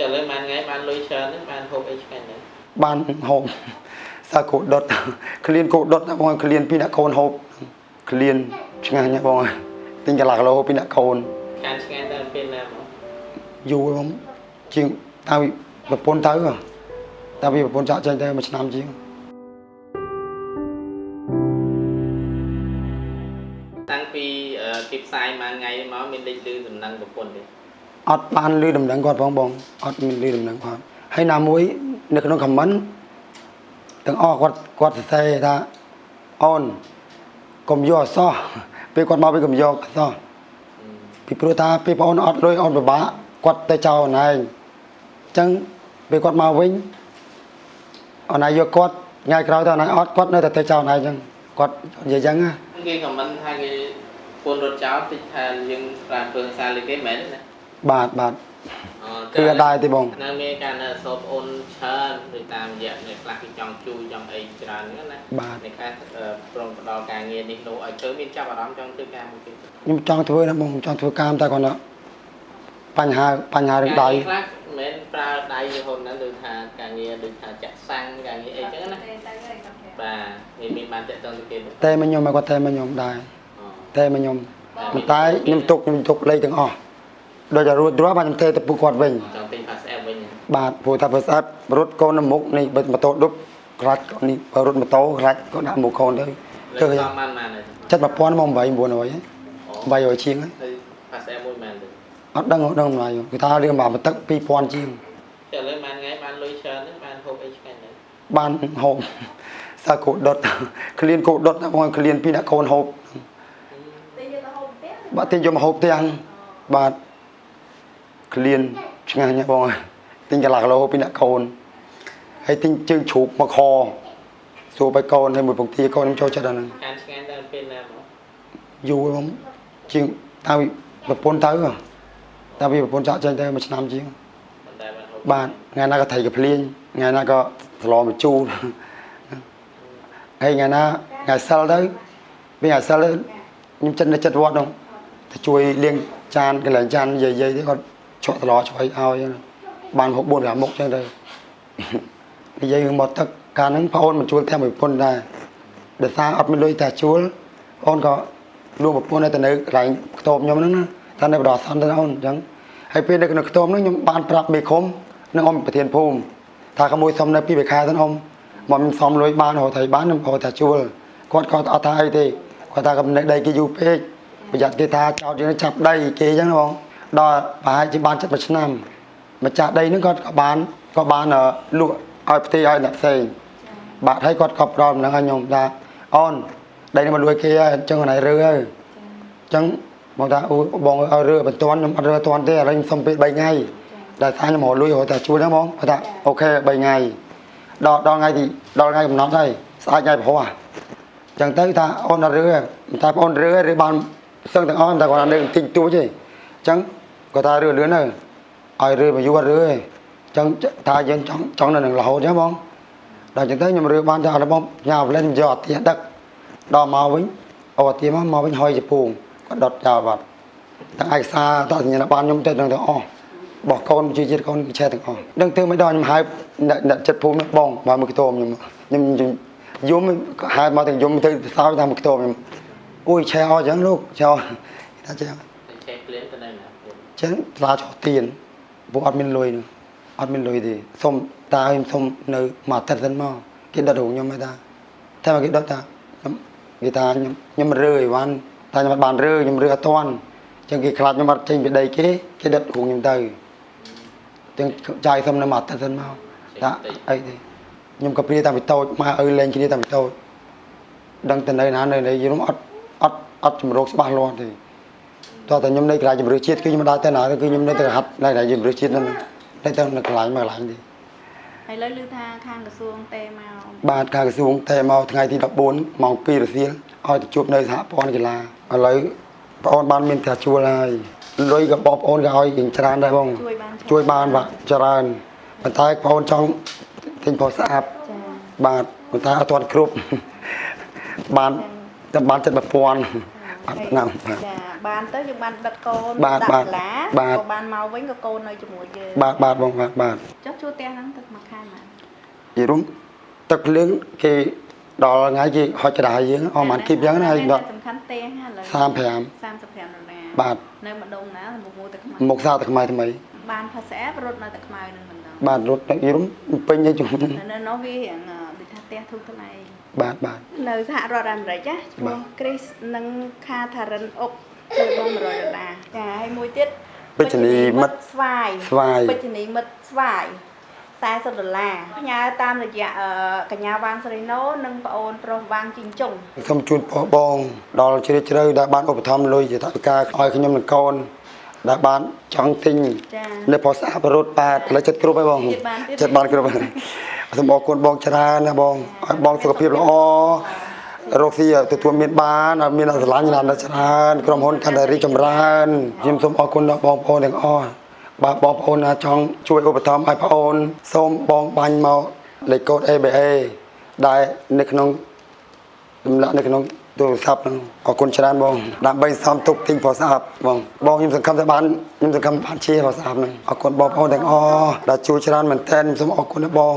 តែឥឡូវបានថ្ងៃបានលុយច្រើនហ្នឹងបានហូបអីឆ្ងាញ់ហ្នឹងបានហូបសាគោដុតក្លៀនគោដុតណាបងក្លៀនពីអ្នកកូនហូបក្លៀនឆ្ងាញ់ណាបងអើយទិញកន្លះគីឡូហូបពីអ្នកកូនខានឆ្ងាញ់តែពេលណាមកយូរបងជាងតាំងពីប្រពន្ធទៅតាំងពីប្រពន្ធចាក់ចេញទៅមួយឆ្នាំជាងតាំងពីអឺគេផ្សាយមួយថ្ងៃមកមានលេខលឺដំណឹងប្រពន្ធទេ អត់បានលឺដំណឹងគាត់ផងបងអត់មានលឺដំណឹងគាត់ហើយណាមួយនៅក្នុងខមមិនទាំងអស់គាត់គាត់សរសេរថាអូនកុំយកអសោះពេលគាត់មកពេលកុំយកអសោះពីព្រោះថាពេលបងអូនអត់លុយអូនពិបាកគាត់ទៅចោលអូនឯងអញ្ចឹងពេលគាត់មកវិញអូនឯងយកគាត់ថ្ងៃក្រោយទៅអូនឯងអត់គាត់នៅតែទៅចោលអូនឯងអញ្ចឹងគាត់និយាយអញ្ចឹងណាគេខមមិនថាគេពន្ធរត់ចោលតិចថាយើងប្រើពើសារលេខគេមែនទេណា បាទបាទអគឺអត់ដែរទេបងនៅមានការនៅសោបអូនច្រើនដូចតាមរយៈអ្នកខ្លះគេចង់ជួយចង់អីច្រើនហ្នឹងណាបាទអ្នកខ្លះអឺប្រងផ្ដល់ការងារនេះនោះឲ្យធ្វើមានចាប់អារម្មណ៍ចង់ធ្វើការមួយទៀតខ្ញុំចង់ធ្វើណាបងខ្ញុំចង់ធ្វើកាមតែគាត់ថាបញ្ហាបញ្ហារឿងដៃការងារខ្លះមិនមែនប្រើដៃរហូតហ្នឹងដូចថាការងារដូចថាចាក់សាំងការងារអីចឹងណាបាទមានមានបានតេតទៅគេទេតែមកខ្ញុំឲ្យគាត់តែមកខ្ញុំដែរអូតែមកខ្ញុំប៉ុន្តែខ្ញុំទុកខ្ញុំទុកលេខទាំងអស់ ដូចតែរួចរាល់បាទខ្ញុំទេទៅពុកគាត់វិញចង់ទិញ pass app វិញបាទព្រោះថាបើស្អាតរត់កូននៅមុខនេះបើម៉ូតូដប់ខ្លាច់នេះបើរត់ម៉ូតូខ្លាច់ក៏ដាក់មុខកូនទៅលើទៅកសំបានបានហើយចិត្ត1000មក8 900ហ៎800ជាងហ៎ទៅ pass app មួយមែនទេអត់ដឹងអត់ដឹងម្ល៉េះគឺថារឿងមកទឹក2000ជាងតែឥឡូវបានថ្ងៃបានលុយច្រើនហ្នឹងបានហូបអីឆ្ងាញ់ហ្នឹងបានហូបសាគោដុតក្លៀនគោដុតណាបងក្លៀនពីអ្នកកូនហូបតែយកទៅហូបផ្ទះបាទទិញយកមកហូបទាំងបាទ ក្លៀនឆ្ងាញ់ណាស់បងអើយទិញកន្លះគីឡូហូបពីអ្នកកូនហើយទិញជើងជ្រូកមកខសួរឲ្យកូនហើយមួយពងទាកូនខ្ញុំចូលចិត្តអាហ្នឹងខានឆ្ងាញ់តែពេលណាមកយូរបងជាងតាំងពីប្រពន្ធទៅតាំងពីប្រពន្ធចាក់ចេញទៅមួយឆ្នាំជាងប៉ុន្តែបានហូបបាទថ្ងៃណាក៏ថៃក៏ភ្លៀងថ្ងៃណាក៏ស្លមកជូរហើយថ្ងៃណាថ្ងៃសិលទៅពេលថ្ងៃសិលទៅខ្ញុំចិត្តនៅចិត្តវត្តនោះទៅជួយលាងចានកន្លែងចាននិយាយៗទៅគាត់ ឆក់ស្លឆ្វៃឲ្យហ្នឹងបានហូប4 5មុខចឹងទៅនិយាយរឿងមកទឹកកាលហ្នឹងប្អូនមិនជួលតែមួយប្រពន្ធដែរដោយសារអត់មានលុយតែជួលអូនក៏លោកប្រពន្ធនៅតែនៅកន្លែងខ្ទមខ្ញុំហ្នឹងណាថានៅបដិសន្នទៅអូនអញ្ចឹងហើយពេលនៅក្នុងខ្ទមហ្នឹងខ្ញុំបានប្រាប់មេឃុំនិងអ៊ំប្រធានភូមិថាក្មួយសុំនៅពីបេខាទៅអ៊ំមកខ្ញុំសុំលុយបានរហូតហើយបានខ្ញុំរហូតតែជួលគាត់ក៏អត់ថាអីទេគាត់ថាកំណែដីគេយូរពេកប្រយ័ត្នគេថាចោតយើងចាប់ដីគេអញ្ចឹងណាបង ដល់ប្រហែលជាបានចិត្តមួយឆ្នាំម្ចាស់ដីហ្នឹងគាត់ក៏បានក៏បានអឺលក់ឲ្យផ្ទៃឲ្យអ្នកផ្សេងបាទហើយគាត់ក៏ផ្ដល់ដំណឹងឲ្យខ្ញុំថាអូនដីនេះមកលួចគេហើយអញ្ចឹងណៃរើហើយអញ្ចឹងមកថាអូបងឲ្យរើបន្ទាន់ខ្ញុំអត់រើទាន់ទេឥឡូវខ្ញុំសុំពេល3ថ្ងៃដែលថាខ្ញុំរកលុយរហូតតែជួលហ្នឹងបងគាត់ថាអូខេ3ថ្ងៃដល់ដល់ថ្ងៃទីដល់ថ្ងៃកំណត់ហើយស្អែកថ្ងៃព្រោះអញ្ចឹងទៅថាអូនអត់រើតែបងរើរើបានសឹងទាំងអស់តែគាត់នៅទិញទួចទេអញ្ចឹង គាត់ថារើលឿនទៅឲ្យរើមកយូរអត់រើទេអញ្ចឹងថាយើងចង់ចង់នៅនឹងរហូតអញ្ចឹងបងដល់ចឹងទៅខ្ញុំរើបានថារបស់ញ៉ាំផ្លែខ្ញុំយកអត់ទាដឹកដល់មកវិញអូអត់ទាមកមកវិញហុយជពងគាត់ដុតចោលបាត់ទាំងឯកសារតសញ្ញាណប័ណ្ណខ្ញុំទៅទាំងទាំងអស់បោះកូនជាជាតិកូនគេឆែទាំងអស់ដឹងធ្វើមិនដល់ខ្ញុំហៅអ្នកអ្នកចិត្តភូមិបងមកមកខ្ទមខ្ញុំខ្ញុំខ្ញុំយំហៅមកទាំងយំទៅសោយតាមខ្ទមខ្ញុំអូយឆែអស់ចឹងលោកឆែអស់ថាចឹងតែចេះក្លៀនទៅនៅណា ចឹងថ្លាចោះទៀនពួកអត់មានលុយនោះអត់មានលុយទេសុំតាខ្ញុំសុំនៅមួយអាទិត្យសិនមកគេដុតរូបខ្ញុំហើយតាតែមកគេដុតតាខ្ញុំគេថាខ្ញុំខ្ញុំរើអីវ៉ាន់តែខ្ញុំអត់បានរើខ្ញុំរើអត់ទាន់ចឹងគេខ្លាចខ្ញុំអត់ចេញពីដីគេគេដុតរូបខ្ញុំទៅចឹងចាយសុំនៅមួយអាទិត្យសិនមកតាអីទេខ្ញុំក៏ព្រាតាំងពីតូចមកឪលេងគ្នាតាំងពីតូចដឹងទៅនៅណានៅនេះខ្ញុំអត់អត់អត់ជំរកច្បាស់លាស់ទេ តោះតែខ្ញុំនៅកន្លែងជំរឿជាតិគឺខ្ញុំមិនដើរទៅណាទេគឺខ្ញុំនៅតែហាត់នៅកន្លែងជំរឿជាតិហ្នឹងនៅទៅនៅកន្លែងមួយកន្លែងទេហើយលើឮថាខាងក្រសួងទេមកបាទការក្រសួងតែមកថ្ងៃទី14ម៉ោង2រសៀលឲ្យទៅជួបនៅសហព័ន្ធកីឡាឥឡូវបងអូនបានមានតែជួលហើយលុយក៏បងប្អូនក៏ឲ្យយ៉ាងច្រើនដែរបងជួយបានជួយបានបាទច្រើនប៉ុន្តែបងអូនចង់ទិញផលស្អាតចាបាទប៉ុន្តែអត់ទាន់គ្រប់បានតែបានចិត្ត1000 អត់ណាស់បាទចាបានទៅយើងបានដឹកកូនបាទដាក់បាទសាលាបាទក៏បានមកវិញក៏កូននៅជាមួយយើងបាទបាទបងបាទបាទចុះជួលផ្ទះហ្នឹងទឹកមួយខែមកយីរុំទឹកភ្លើងគេដល់ថ្ងៃគេហុចក្តារយើងអស់ប៉ុន្មានគីបយ៉ាងណាហើយដល់សំខាន់ផ្ទះហ្នឹងឥឡូវ35 35ដុល្លារបាទនៅម្ដុំណាមុខមួយទឹកខ្មៅមុខសាតែថ្មីថ្មីបានផាសែបរត់នៅទឹកខ្មៅនឹងមិនដឹងបាទរត់ទៅយីរុំពេញទៅជុំនៅនោះវារៀងអឺដូចថា ផ្ទះធូរថ្លៃបាទបាទនៅសហរដ្ឋអាមេរិកណាឈ្មោះ Chris និង Catherine អុកគឺបង100ដុល្លារចាហើយមួយទៀតពេជ្ជនីមិត្តស្វាយស្វាយពេជ្ជនីមិត្តស្វាយ40ដុល្លារផ្ញើតាមរយៈអឺកញ្ញាវាងសេរីណូនិងប្អូនប្រុសវាងជីងចុងសូមជូនពរបង ដល់ជ្រាលជ្រៅដែលបានឧបត្ថម្ភលុយជាថវិកាឲ្យខ្ញុំនិងកូនដែលបានចង់ទិញចានៅផស្អាប់រត់បាទឥឡូវចិត្តគ្រប់ហើយបងទៀតបានទៀតចិត្តបានគ្រប់ហើយ សូមអរគុណបងច្រើនណាបងឲ្យបងសុខភាពល្អរកស៊ីទទួលមានបានឲ្យមានស្រឡាញ់ណាស់ច្រើនក្រុមហ៊ុនកាន់តែរីកចម្រើនខ្ញុំសូមអរគុណដល់បងប្អូនទាំងអស់បាទបងប្អូនណាចង់ជួយឧបត្ថម្ភឲ្យប្អូនសូមបងបាញ់មកលេខកូដ ABA ដែលនៅក្នុងចម្លាក់នៅក្នុងទូរស័ព្ទហ្នឹងអរគុណច្រើនបងដើម្បីសំទុកទិញប្រសាប់បងបងខ្ញុំសង្ឃឹមថាបានខ្ញុំសង្ឃឹមបានជាប្រសាប់ហ្នឹងអរគុណបងប្អូនទាំងអស់ដែលជួយច្រើនមែនទែនខ្ញុំសូមអរគុណណាបង